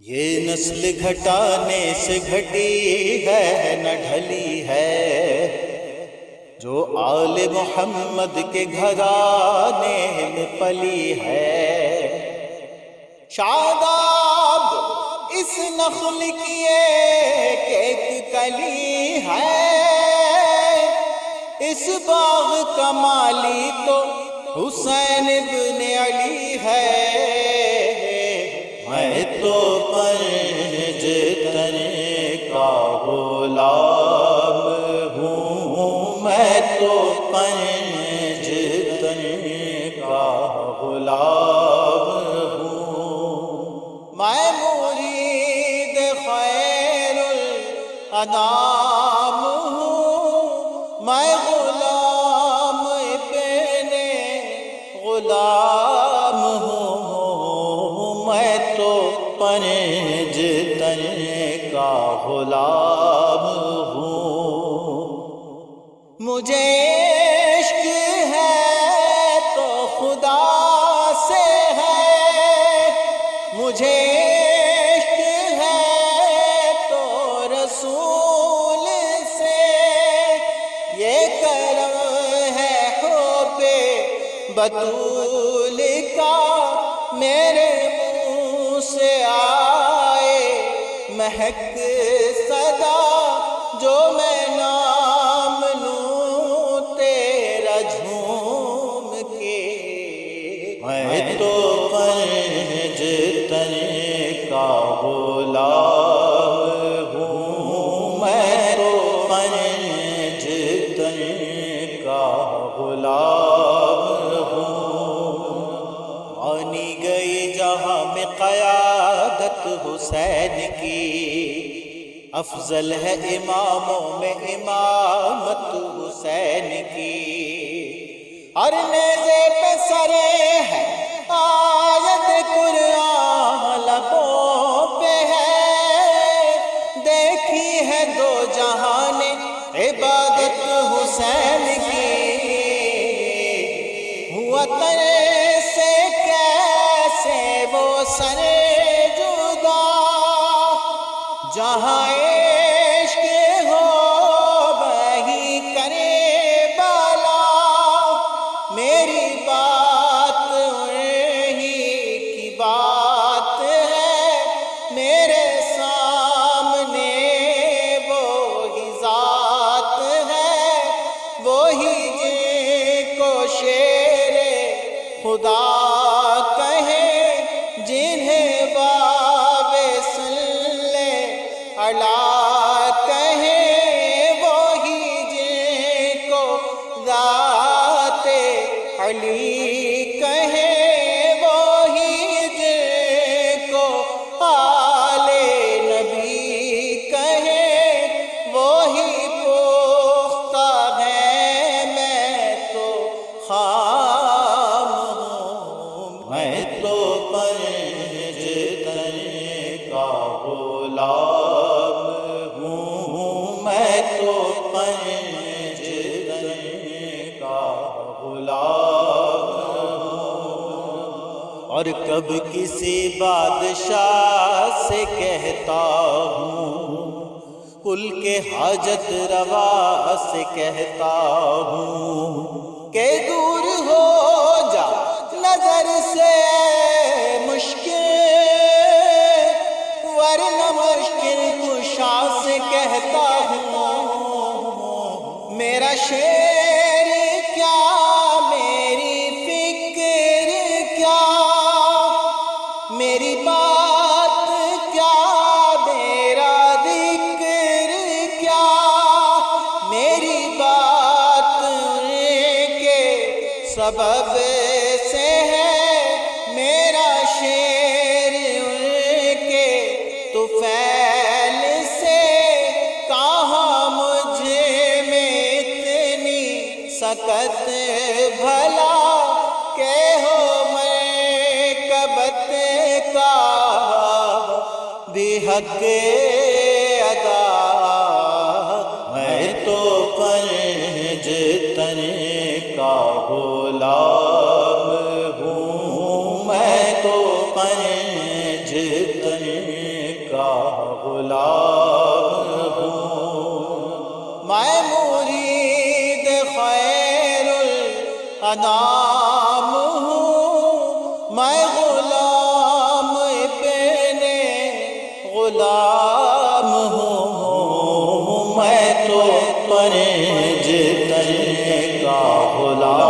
یہ نسل گھٹانے سے گھٹی ہے، نہ ڈھلی ہے۔ جو آل محمد کے گھرانے میں پلی ہے۔ شاداب اس نخل کی ایک کلی ہے۔ اس باغ کا مالی تو حسین ابن علی ہے۔ غلام ہوں میں تو پنج تن کا غلام ہوں۔ میں مرید خیر الانام ہوں۔ میں غلام ابن غلام بطول کا میرے منہ سے آئے مہک صدا جو میں نام جہاں میں قیادت حسین کی۔ افضل ہے اماموں میں امامت حسین کی۔ ہر نیزے پہ سرے ہے، آیت قرآن لبوں پہ ہے۔ دیکھی ہے دو جہان عبادت حسین کی۔ ہوا ترے وہ سرے جدا، جہاں عشق ہو وہی کرے بالا۔ میری بات وہی کی بات ہے، میرے سامنے وہی ذات ہے، وہی جن کو شیر خدا Oh. تو کا غلام اور کب کسی بادشاہ سے کہتا ہوں، کل کے حاجت روا سے کہتا ہوں کہ دور ہو شیر کیا، میری فکر کیا؟ میری بات کیا؟ میرا ذکر کیا؟ میری بات کے سبب سکت بھلا کہ ہو میں کبت کا بھی حق ادا میں تو پنج تن کا غلام ہوں میں تو پنج تن کا غلام الانام ہوں میں غلام پینے غلام ہوں میں تو پرج تن کا غلام